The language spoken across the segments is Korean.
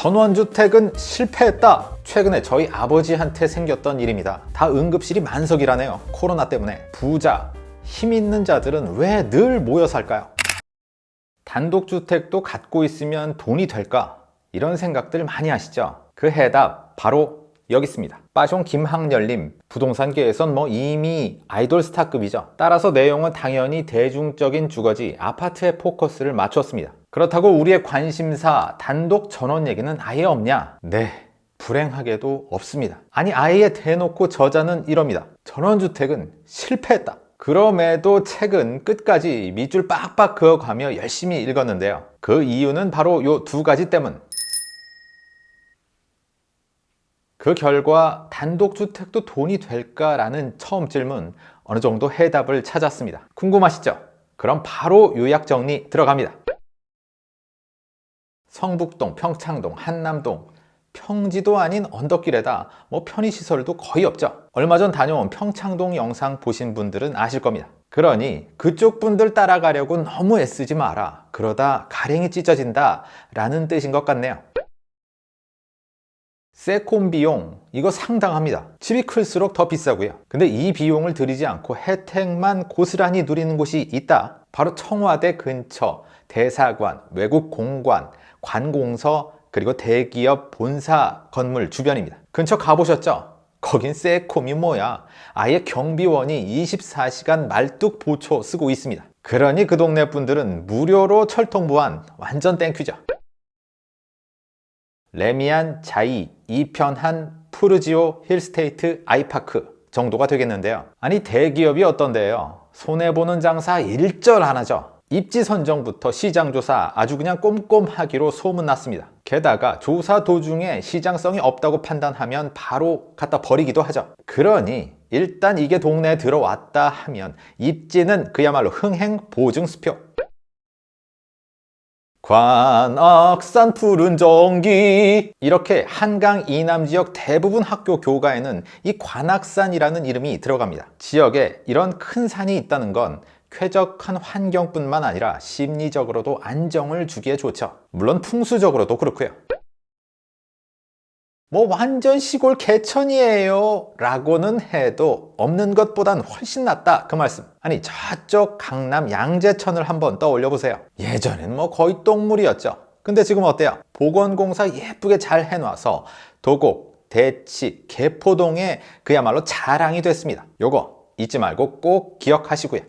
전원주택은 실패했다. 최근에 저희 아버지한테 생겼던 일입니다. 다 응급실이 만석이라네요. 코로나 때문에. 부자, 힘 있는 자들은 왜 늘 모여 살까요? 단독주택도 갖고 있으면 돈이 될까? 이런 생각들 많이 하시죠? 그 해답 바로 여기 있습니다. 빠숑 김학렬님 부동산계에선 뭐 이미 아이돌 스타급이죠. 따라서 내용은 당연히 대중적인 주거지 아파트에 포커스를 맞췄습니다 그렇다고 우리의 관심사 단독 전원 얘기는 아예 없냐? 네 불행하게도 없습니다. 아니 아예 대놓고 저자는 이럽니다. 전원주택은 실패했다. 그럼에도 책은 끝까지 밑줄 빡빡 그어가며 열심히 읽었는데요. 그 이유는 바로 요 두 가지 때문. 그 결과 단독주택도 돈이 될까라는 처음 질문 어느 정도 해답을 찾았습니다. 궁금하시죠? 그럼 바로 요약 정리 들어갑니다 성북동, 평창동, 한남동. 평지도 아닌 언덕길에다 뭐 편의시설도 거의 없죠. 얼마 전 다녀온 평창동 영상 보신 분들은 아실 겁니다. 그러니 그쪽 분들 따라가려고 너무 애쓰지 마라. 그러다 가랭이 찢어진다 라는 뜻인 것 같네요. 세콤 비용 이거 상당합니다. 집이 클수록 더 비싸고요. 근데 이 비용을 들이지 않고 혜택만 고스란히 누리는 곳이 있다. 바로 청와대 근처 대사관, 외국 공관, 관공서 그리고 대기업 본사 건물 주변입니다. 근처 가보셨죠? 거긴 세콤이 뭐야? 아예 경비원이 24시간 말뚝 보초 서고 있습니다. 그러니 그 동네 분들은 무료로 철통 보안 완전 thank you죠. 래미안, 자이, 이편한, 푸르지오, 힐스테이트, 아이파크 정도가 되겠는데요. 아니 대기업이 어떤데요? 손해보는 장사 일절 안 하죠 입지 선정부터 시장 조사 아주 그냥 꼼꼼하기로 소문났습니다. 게다가 조사 도중에 시장성이 없다고 판단하면 바로 갖다 버리기도 하죠. 그러니 일단 이게 동네에 들어왔다 하면 입지는 그야말로 흥행 보증 수표. 관악산 푸른 전기. 이렇게 한강 이남 지역 대부분 학교 교과에는 이 관악산이라는 이름이 들어갑니다. 지역에 이런 큰 산이 있다는 건 쾌적한 환경뿐만 아니라 심리적으로도 안정을 주기에 좋죠. 물론 풍수적으로도 그렇고요. 뭐 완전 시골 개천이에요 라고는 해도 없는 것보단 훨씬 낫다 그 말씀. 아니 저쪽 강남 양재천을 한번 떠올려 보세요. 예전엔 뭐 거의 똥물이었죠. 근데 지금 어때요? 보건공사 예쁘게 잘 해놔서 도곡, 대치, 개포동에 그야말로 자랑이 됐습니다. 요거 잊지 말고 꼭 기억하시고요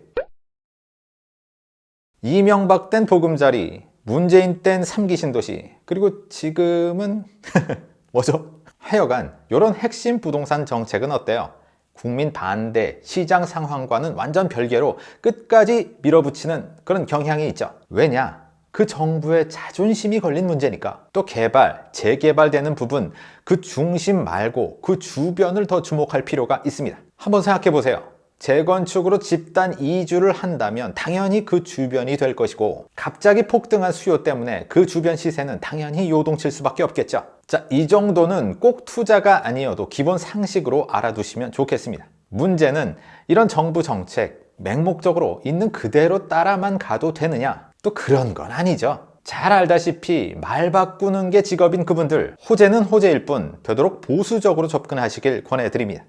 이명박 땐 보금자리 문재인 땐 삼기 신도시 그리고 지금은 뭐죠? 하여간 이런 핵심 부동산 정책은 어때요? 국민 반대, 시장 상황과는 완전 별개로 끝까지 밀어붙이는 그런 경향이 있죠 왜냐? 그 정부의 자존심이 걸린 문제니까 또 개발, 재개발되는 부분 그 중심 말고 그 주변을 더 주목할 필요가 있습니다 한번 생각해 보세요 재건축으로 집단 이주를 한다면 당연히 그 주변이 될 것이고 갑자기 폭등한 수요 때문에 그 주변 시세는 당연히 요동칠 수밖에 없겠죠. 자, 이 정도는 꼭 투자가 아니어도 기본 상식으로 알아두시면 좋겠습니다. 문제는 이런 정부 정책 맹목적으로 있는 그대로 따라만 가도 되느냐? 또 그런 건 아니죠. 잘 알다시피 말 바꾸는 게 직업인 그분들 호재는 호재일 뿐 되도록 보수적으로 접근하시길 권해드립니다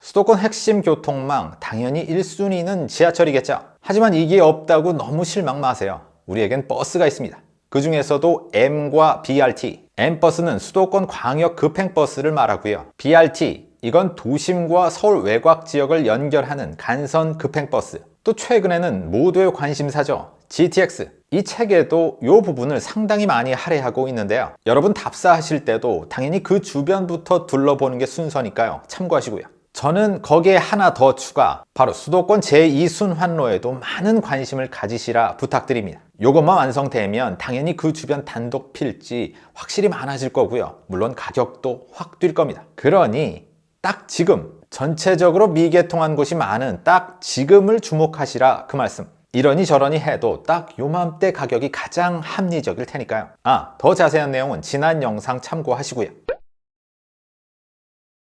수도권 핵심 교통망 당연히 1순위는 지하철이겠죠. 하지만 이게 없다고 너무 실망 마세요. 우리에겐 버스가 있습니다. 그 중에서도 M과 BRT M버스는 수도권 광역 급행버스를 말하고요. BRT 이건 도심과 서울 외곽 지역을 연결하는 간선 급행버스. 또 최근에는 모두의 관심사죠. GTX 이 책에도 이 부분을 상당히 많이 할애하고 있는데요. 여러분 답사하실 때도 당연히 그 주변부터 둘러보는 게 순서니까요. 참고하시고요 저는 거기에 하나 더 추가 바로 수도권 제2순환로에도 많은 관심을 가지시라 부탁드립니다. 이것만 완성되면 당연히 그 주변 단독 필지 확실히 많아질 거고요. 물론 가격도 확 뛸 겁니다. 그러니 딱 지금 전체적으로 미개통한 곳이 많은 딱 지금을 주목하시라 그 말씀. 이러니 저러니 해도 딱 요맘때 가격이 가장 합리적일 테니까요. 아더 자세한 내용은 지난 영상 참고하시고요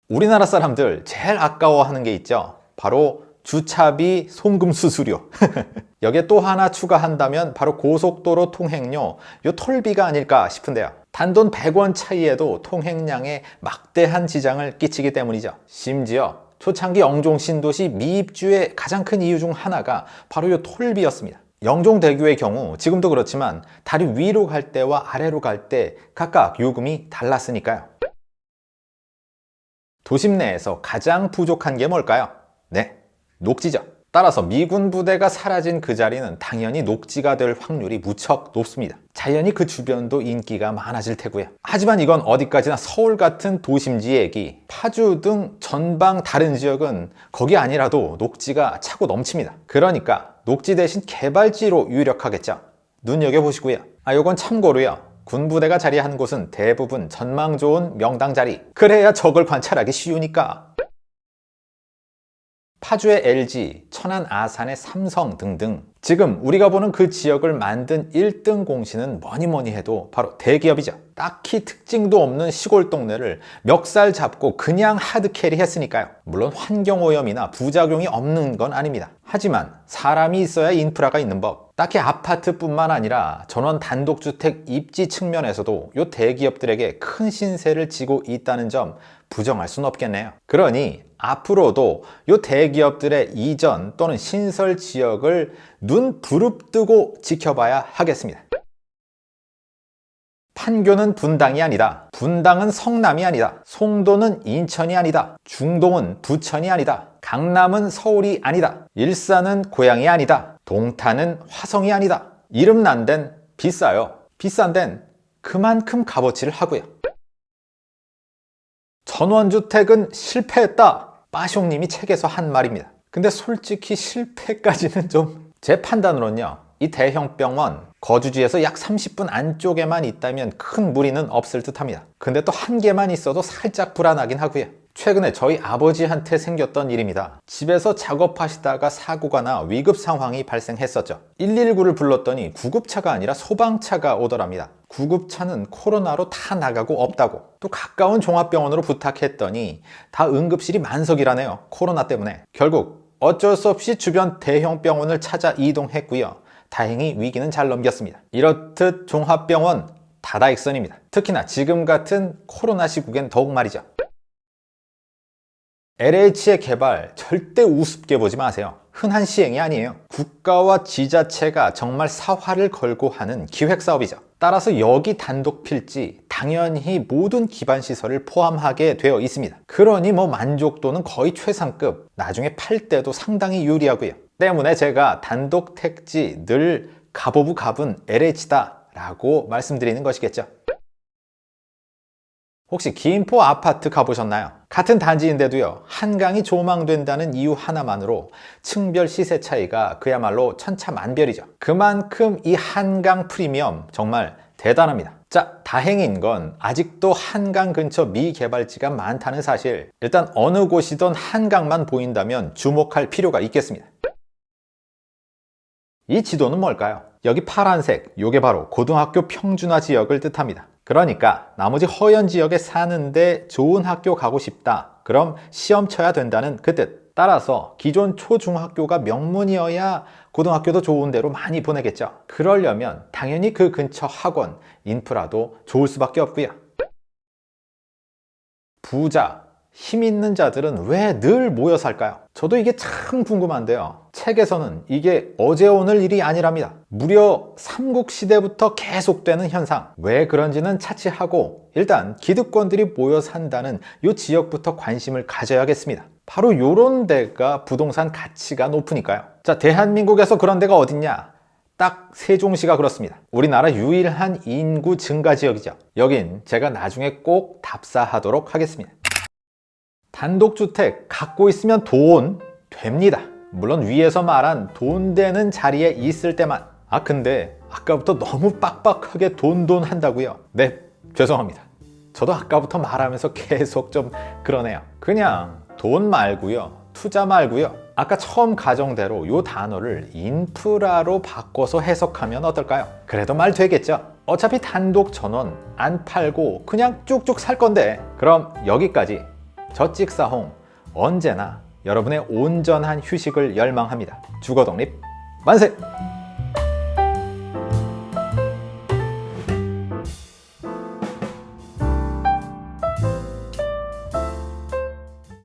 우리나라 사람들 제일 아까워하는 게 있죠? 바로 주차비, 송금 수수료. 여기에 또 하나 추가한다면 바로 고속도로 통행료. 요 톨비가 아닐까 싶은데요. 단돈 100원 차이에도 통행량에 막대한 지장을 끼치기 때문이죠. 심지어 초창기 영종 신도시 미입주의 가장 큰 이유 중 하나가 바로 요 톨비였습니다. 영종대교의 경우 지금도 그렇지만 다리 위로 갈 때와 아래로 갈 때 각각 요금이 달랐으니까요 도심 내에서 가장 부족한 게 뭘까요? 네, 녹지죠. 따라서 미군 부대가 사라진 그 자리는 당연히 녹지가 될 확률이 무척 높습니다. 자연히 그 주변도 인기가 많아질 테고요. 하지만 이건 어디까지나 서울 같은 도심지 얘기, 파주 등 전방 다른 지역은 거기 아니라도 녹지가 차고 넘칩니다. 그러니까 녹지 대신 개발지로 유력하겠죠. 눈여겨보시고요. 아, 요건 참고로요. 군부대가 자리한 곳은 대부분 전망 좋은 명당 자리. 그래야 적을 관찰하기 쉬우니까. 파주의 LG, 천안 아산의 삼성 등등. 지금 우리가 보는 그 지역을 만든 1등 공신은 뭐니 뭐니 해도 바로 대기업이죠. 딱히 특징도 없는 시골 동네를 멱살 잡고 그냥 하드캐리 했으니까요. 물론 환경오염이나 부작용이 없는 건 아닙니다. 하지만 사람이 있어야 인프라가 있는 법 딱히 아파트뿐만 아니라 전원 단독주택 입지 측면에서도 이 대기업들에게 큰 신세를 지고 있다는 점 부정할 수는 없겠네요. 그러니 앞으로도 이 대기업들의 이전 또는 신설 지역을 눈 부릅뜨고 지켜봐야 하겠습니다 판교는 분당이 아니다. 분당은 성남이 아니다. 송도는 인천이 아니다. 중동은 부천이 아니다. 강남은 서울이 아니다. 일산은 고향이 아니다. 동탄은 화성이 아니다. 이름 난 데는 비싸요. 비싼 데는 그만큼 값어치를 하고요. 전원주택은 실패했다. 빠숑님이 책에서 한 말입니다. 근데 솔직히 실패까지는 좀 제 판단으로는요 이 대형 병원 거주지에서 약 30분 안쪽에만 있다면 큰 무리는 없을 듯 합니다. 근데 또 한 개만 있어도 살짝 불안하긴 하고요. 최근에 저희 아버지한테 생겼던 일입니다. 집에서 작업하시다가 사고가 나 위급 상황이 발생했었죠. 119를 불렀더니 구급차가 아니라 소방차가 오더랍니다. 구급차는 코로나로 다 나가고 없다고. 또 가까운 종합병원으로 부탁했더니 다 응급실이 만석이라네요. 코로나 때문에. 결국 어쩔 수 없이 주변 대형 병원을 찾아 이동했고요 다행히 위기는 잘 넘겼습니다. 이렇듯 종합병원 다다익선입니다. 특히나 지금 같은 코로나 시국엔 더욱 말이죠. LH의 개발 절대 우습게 보지 마세요. 흔한 시행이 아니에요. 국가와 지자체가 정말 사활을 걸고 하는 기획사업이죠. 따라서 여기 단독 필지 당연히 모든 기반시설을 포함하게 되어 있습니다. 그러니 뭐 만족도는 거의 최상급 나중에 팔 때도 상당히 유리하고요 때문에 제가 단독 택지 늘 갑오브 갑은 LH다 라고 말씀드리는 것이겠죠. 혹시 김포 아파트 가보셨나요? 같은 단지인데도요 한강이 조망된다는 이유 하나만으로 층별 시세 차이가 그야말로 천차만별이죠. 그만큼 이 한강 프리미엄 정말 대단합니다. 자 다행인 건 아직도 한강 근처 미개발지가 많다는 사실. 일단 어느 곳이든 한강만 보인다면 주목할 필요가 있겠습니다 이 지도는 뭘까요? 여기 파란색, 이게 바로 고등학교 평준화 지역을 뜻합니다. 그러니까 나머지 허연 지역에 사는데 좋은 학교 가고 싶다. 그럼 시험 쳐야 된다는 그 뜻. 따라서 기존 초중학교가 명문이어야 고등학교도 좋은 데로 많이 보내겠죠. 그러려면 당연히 그 근처 학원, 인프라도 좋을 수밖에 없고요. 부자, 힘 있는 자들은 왜 늘 모여 살까요? 저도 이게 참 궁금한데요. 책에서는 이게 어제 오늘 일이 아니랍니다. 무려 삼국시대부터 계속되는 현상. 왜 그런지는 차치하고 일단 기득권들이 모여 산다는 이 지역부터 관심을 가져야겠습니다. 바로 이런 데가 부동산 가치가 높으니까요. 자 대한민국에서 그런 데가 어딨냐? 딱 세종시가 그렇습니다. 우리나라 유일한 인구 증가 지역이죠. 여긴 제가 나중에 꼭 답사하도록 하겠습니다 단독주택 갖고 있으면 돈 됩니다. 물론 위에서 말한 돈 되는 자리에 있을 때만. 아 근데 아까부터 너무 빡빡하게 돈돈 한다고요? 네 죄송합니다. 저도 아까부터 말하면서 계속 좀 그러네요. 그냥 돈 말고요 투자 말고요. 아까 처음 가정대로 이 단어를 인프라로 바꿔서 해석하면 어떨까요? 그래도 말 되겠죠? 어차피 단독 전원 안 팔고 그냥 쭉쭉 살 건데. 그럼 여기까지 저 찍사홍 언제나 여러분의 온전한 휴식을 열망합니다. 주거 독립 만세!